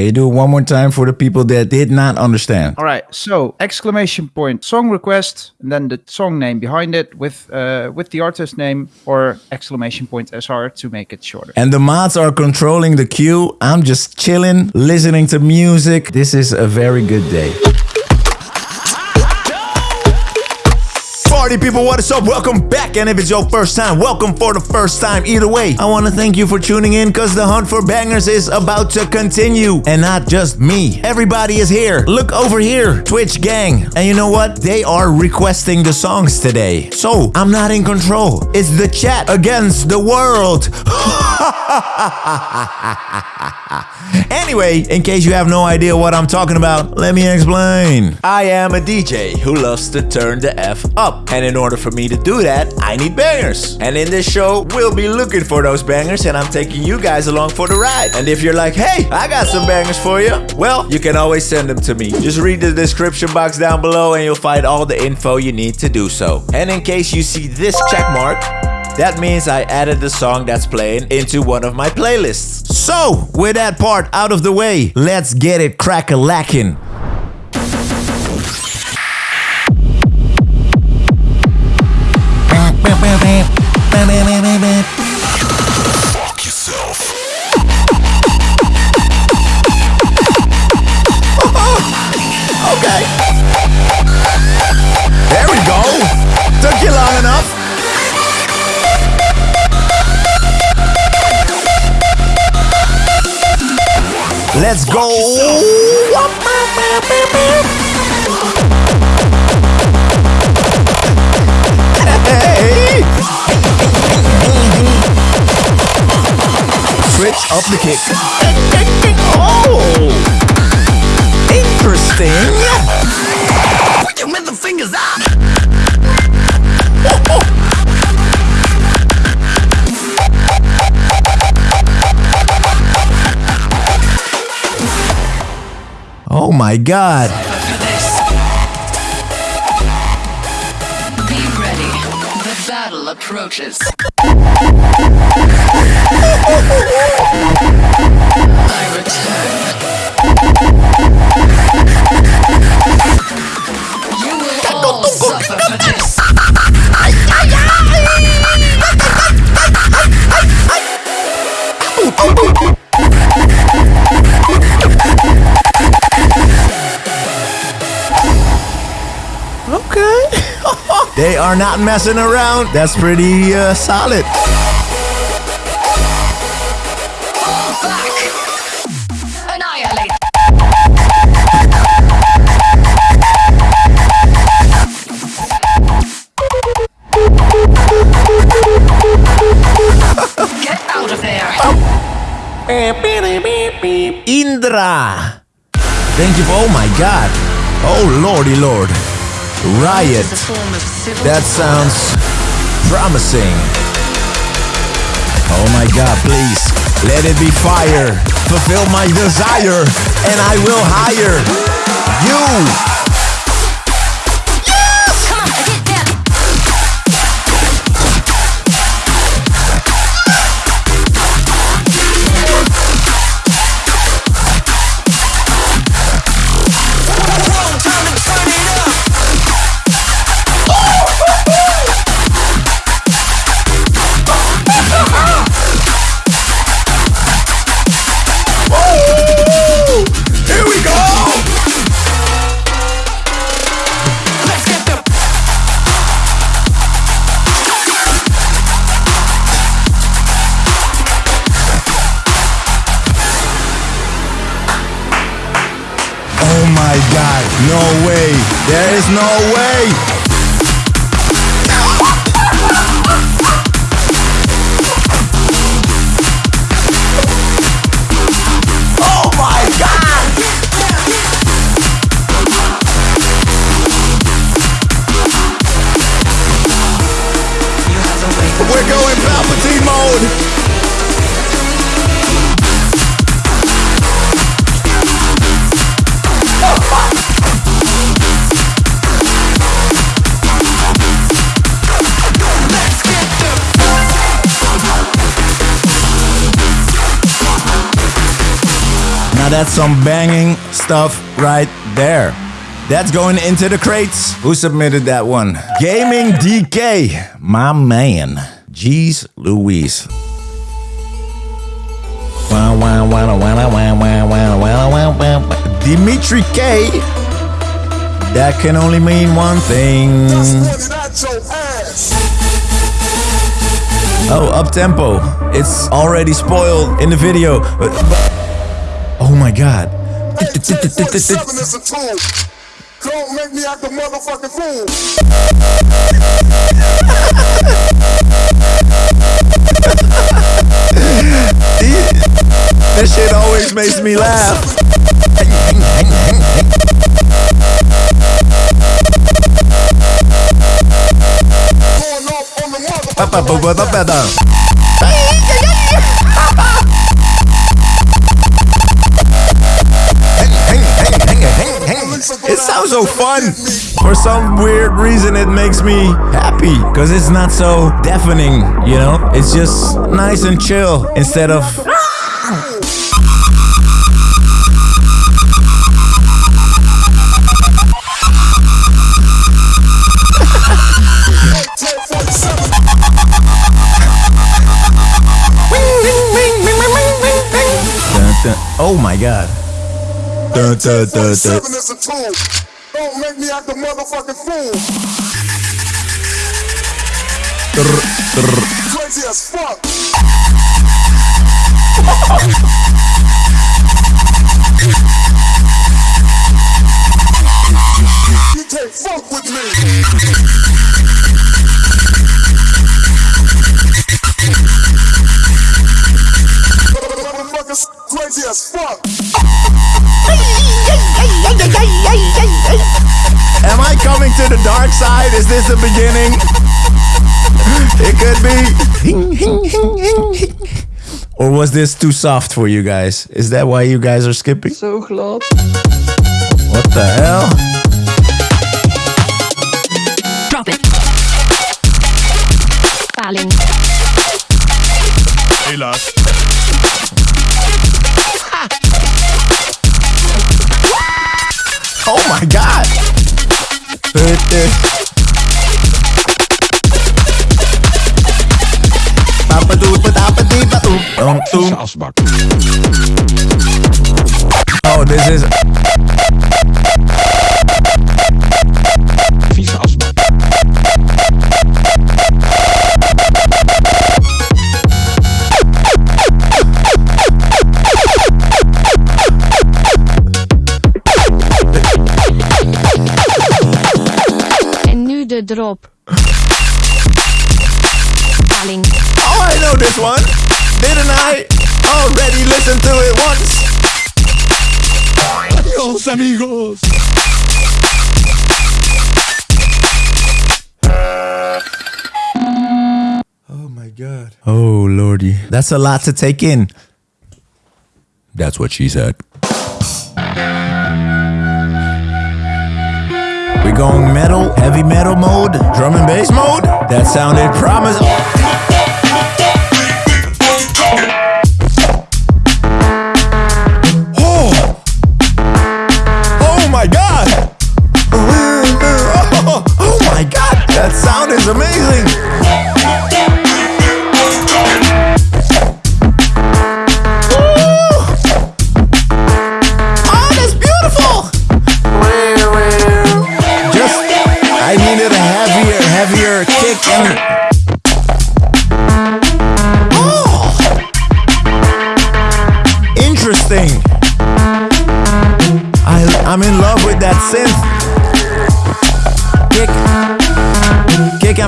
Can you do it one more time for the people that did not understand? All right. So exclamation point song request, and then the song name behind it with uh, with the artist name or exclamation point SR to make it shorter. And the mods are controlling the queue. I'm just chilling, listening to music. This is a very good day. Party people, what is up? Welcome back. And if it's your first time, welcome for the first time. Either way, I want to thank you for tuning in because the hunt for bangers is about to continue. And not just me. Everybody is here. Look over here. Twitch gang. And you know what? They are requesting the songs today. So I'm not in control. It's the chat against the world. anyway, in case you have no idea what I'm talking about, let me explain. I am a DJ who loves to turn the F up. And in order for me to do that, I need bangers. And in this show, we'll be looking for those bangers and I'm taking you guys along for the ride. And if you're like, hey, I got some bangers for you, well, you can always send them to me. Just read the description box down below and you'll find all the info you need to do so. And in case you see this check mark, that means I added the song that's playing into one of my playlists. So, with that part out of the way, let's get it crack-a-lackin'. Let's go. Hey. Switch up the kick. Oh. Interesting. Put your middle fingers up. My god. Be ready. The battle approaches. I return. They are not messing around. That's pretty uh, solid. Fall back. Annihilate. Get out of there. Indra. Thank you oh my god. Oh lordy lord. Riot. That sounds promising. Oh my god, please. Let it be fire. Fulfill my desire. And I will hire you. No way. There is no way. that's some banging stuff right there. That's going into the crates. Who submitted that one? Gaming DK, my man. Jeez Louise. Dimitri K. That can only mean one thing. Oh, up tempo. It's already spoiled in the video. Oh my god. Don't make me act a motherfucking fool. This shit always makes me laugh. Going sounds so fun. For some weird reason, it makes me happy because it's not so deafening, you know? It's just nice and chill instead of. Oh my god. Dun, dun, dun, dun. Seven is a tool. Don't make me act a motherfucking fool. Crazy as fuck. You can't fuck with me. Motherfuckers crazy as fuck. Am I coming to the dark side? Is this the beginning? It could be. Or was this too soft for you guys? Is that why you guys are skipping? Zo glad. What the hell? Drop it. Paling. Helaas. Asbak. Oh, this is. Listen to it once? Adios, amigos. Oh my god. Oh lordy. That's a lot to take in. That's what she said. We going metal, heavy metal mode, drum and bass mode? That sounded promising.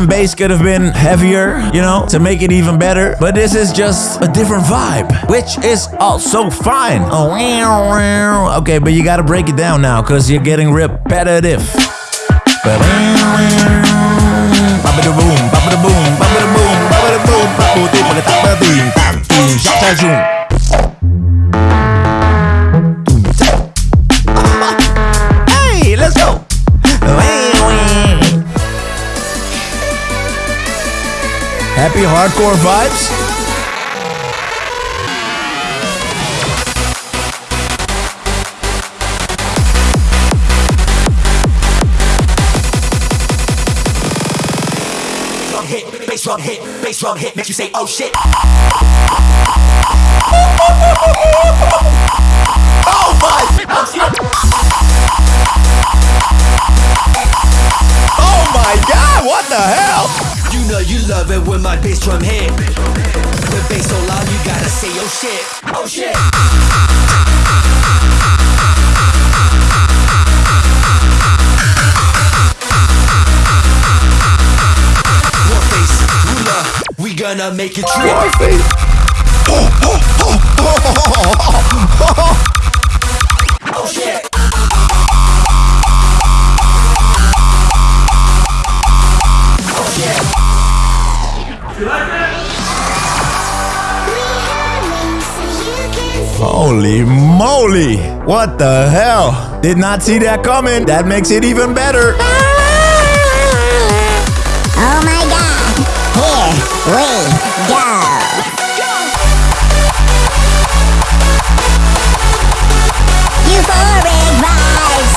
And bass could have been heavier, you know, to make it even better. But this is just a different vibe, which is also fine. Oh. Okay, but you gotta break it down now, because you're getting repetitive. Ba-ba-boom, ba-ba-da-boom, ba-ba-da-boom, ba-ba-da-boom, ba-ba-da-boom, ba-ba-da-boom, sha-sha-zoom. Happy hardcore vibes? Drum hit, bass drum hit, makes you say, oh shit. Oh my! Oh my god, what the hell? You know you love it when my bass drum hit. The bass so loud, you gotta say, oh shit, oh shit. Warface, ruler, we gonna make it trip. Oh shit. Oh shit. Holy moly! What the hell? Did not see that coming. That makes it even better. Oh my god! Here we go! Euphoric vibes!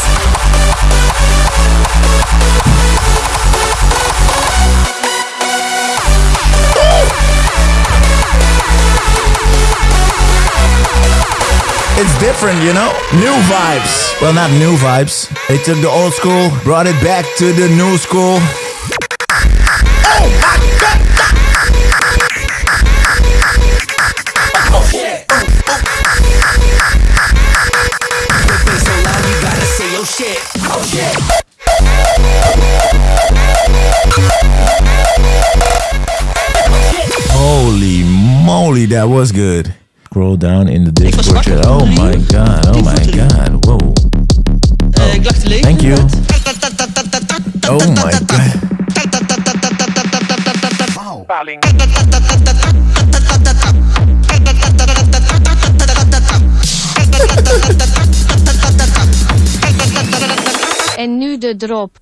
It's different, you know? New vibes. Well, not new vibes. They took the old school, brought it back to the new school. That was good. Scroll down in the Discord chat. Oh my god, oh my god, whoa. Oh, thank you. Oh my oh god. En nu de drop.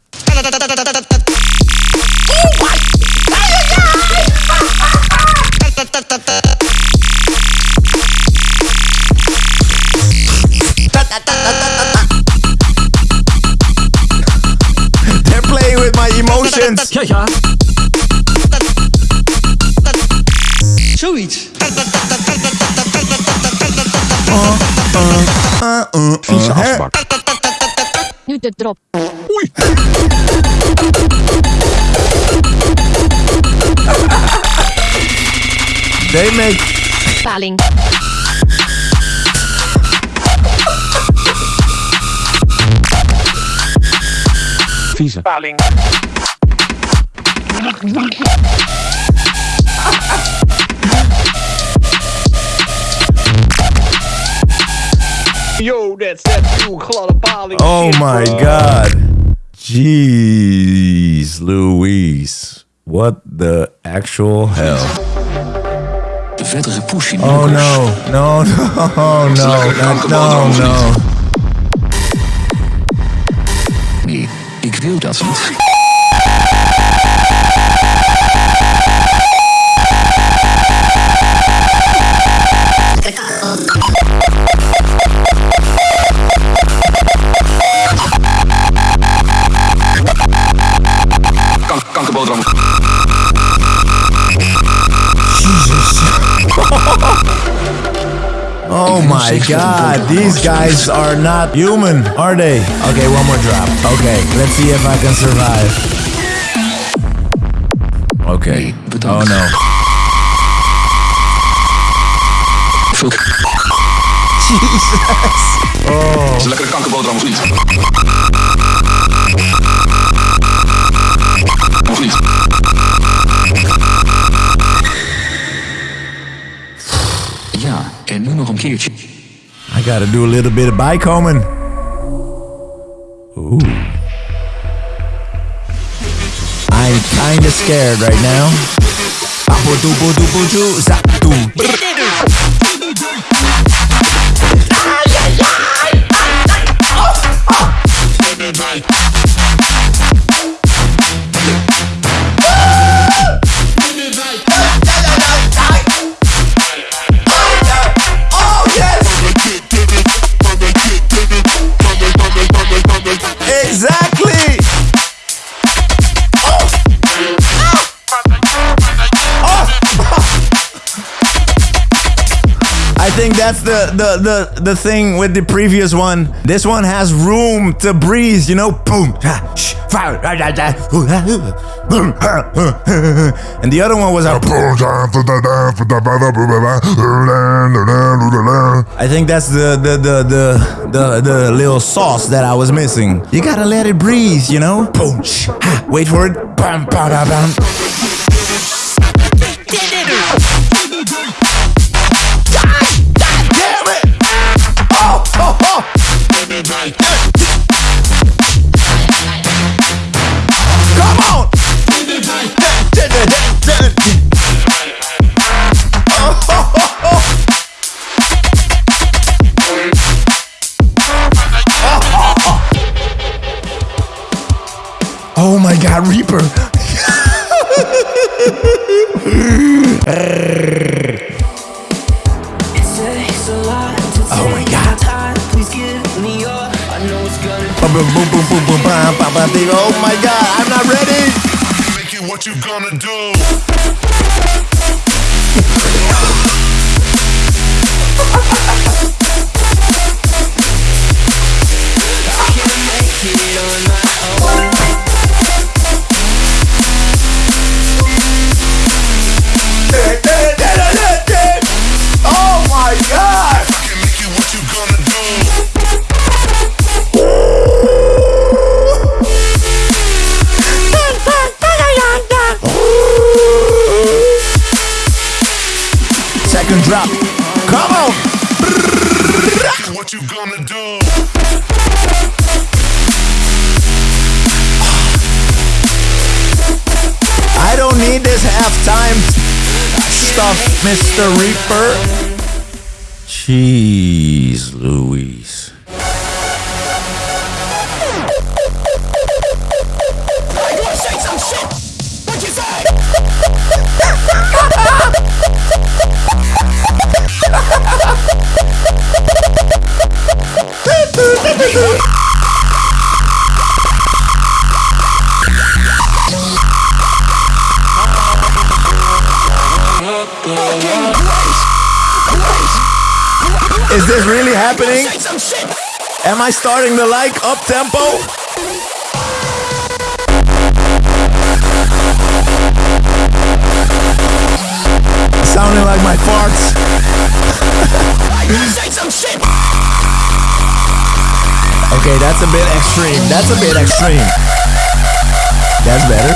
With my emotions. Ja, ja. Zoiets. Vieze asbak. Nu de drop. They make Paling. Vieze. Yo, that's that nieuwe gladde paling. Oh my god. Jeez Louise. What the actual hell? De verdere push in Oh no. No, no, no, no, no, no. Ik wil dat my god. These guys are not human, are they? Okay, one more drop. Okay, let's see if I can survive. Okay. Oh no. Jesus. Oh. Is lekkere kankerboterham of niet? Of niet? Ja, en nu nog een keertje. I gotta do a little bit of bijkomen. Ooh. I'm kinda scared right now. Think that's the, the the the thing with the previous one. This one has room to breathe, you know. Boom, and the other one was I think that's the the the the the, the little sauce that I was missing. You gotta let it breathe, you know. Boom, wait for it. Bam, ba, da, bam. Reaper! Oh my god! Oh my god, I'm not ready! Make it what you gonna do. Drop. Come on! What you gonna do? I don't need this halftime stuff, Mr. Reaper. Jeez Louise. Happening? Am I starting to like up tempo? Sounding like my farts. okay, that's a bit extreme. That's a bit extreme. That's better.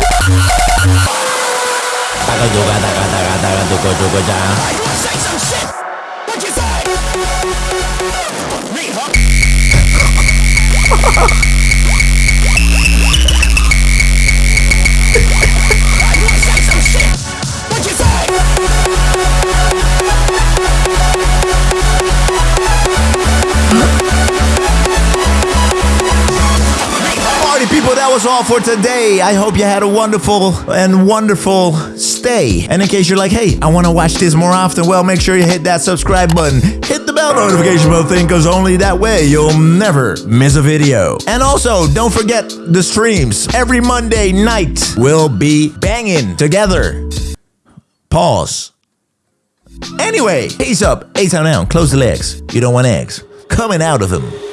Was all for today. I hope you had a wonderful and wonderful stay. And in case you're like, hey, I want to watch this more often, well, make sure you hit that subscribe button. Hit bell notification bell thing, because only that way you'll never miss a video. And also, don't forget the streams. Every Monday night, we'll be banging together. Pause. Anyway, peace up. Eight down, close the legs. You don't want eggs. Coming out of them.